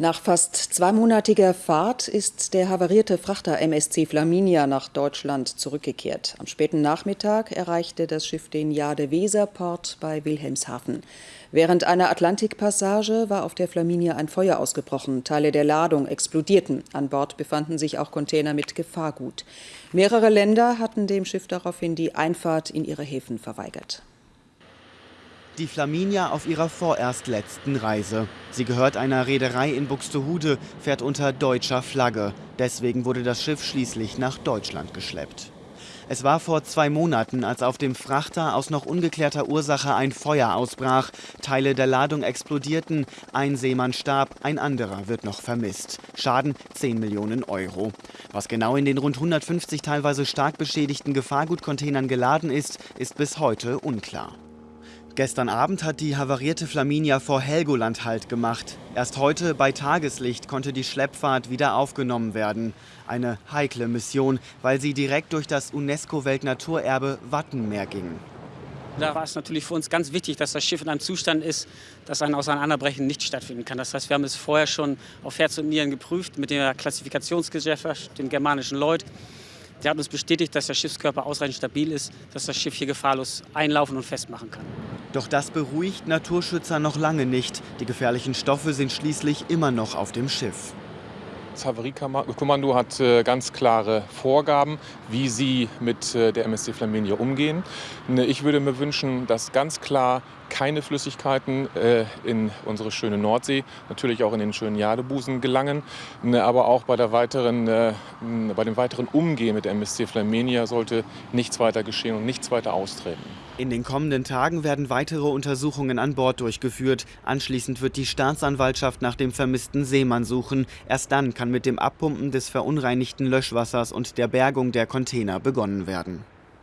Nach fast zweimonatiger Fahrt ist der havarierte Frachter MSC Flaminia nach Deutschland zurückgekehrt. Am späten Nachmittag erreichte das Schiff den Jade-Weser-Port bei Wilhelmshaven. Während einer Atlantikpassage war auf der Flaminia ein Feuer ausgebrochen. Teile der Ladung explodierten. An Bord befanden sich auch Container mit Gefahrgut. Mehrere Länder hatten dem Schiff daraufhin die Einfahrt in ihre Häfen verweigert. Die Flaminia auf ihrer vorerst letzten Reise. Sie gehört einer Reederei in Buxtehude, fährt unter deutscher Flagge. Deswegen wurde das Schiff schließlich nach Deutschland geschleppt. Es war vor zwei Monaten, als auf dem Frachter aus noch ungeklärter Ursache ein Feuer ausbrach. Teile der Ladung explodierten, ein Seemann starb, ein anderer wird noch vermisst. Schaden 10 Millionen Euro. Was genau in den rund 150 teilweise stark beschädigten Gefahrgutcontainern geladen ist, ist bis heute unklar. Gestern Abend hat die havarierte Flaminia vor Helgoland Halt gemacht. Erst heute bei Tageslicht konnte die Schleppfahrt wieder aufgenommen werden. Eine heikle Mission, weil sie direkt durch das UNESCO-Weltnaturerbe Wattenmeer ging. Da war es natürlich für uns ganz wichtig, dass das Schiff in einem Zustand ist, dass ein Auseinanderbrechen nicht stattfinden kann. Das heißt, wir haben es vorher schon auf Herz und Nieren geprüft mit der Klassifikationsgesellschaft, dem germanischen Lloyd. Der hat uns bestätigt, dass der Schiffskörper ausreichend stabil ist, dass das Schiff hier gefahrlos einlaufen und festmachen kann. Doch das beruhigt Naturschützer noch lange nicht. Die gefährlichen Stoffe sind schließlich immer noch auf dem Schiff. Das Havariekommando hat äh, ganz klare Vorgaben, wie sie mit äh, der MSC Flaminia umgehen. Ne, ich würde mir wünschen, dass ganz klar keine Flüssigkeiten äh, in unsere schöne Nordsee, natürlich auch in den schönen Jadebusen gelangen. Ne, aber auch bei, der weiteren, bei dem weiteren Umgehen mit der MSC Flaminia sollte nichts weiter geschehen und nichts weiter austreten. In den kommenden Tagen werden weitere Untersuchungen an Bord durchgeführt. Anschließend wird die Staatsanwaltschaft nach dem vermissten Seemann suchen. Erst dann kann mit dem Abpumpen des verunreinigten Löschwassers und der Bergung der Container begonnen werden.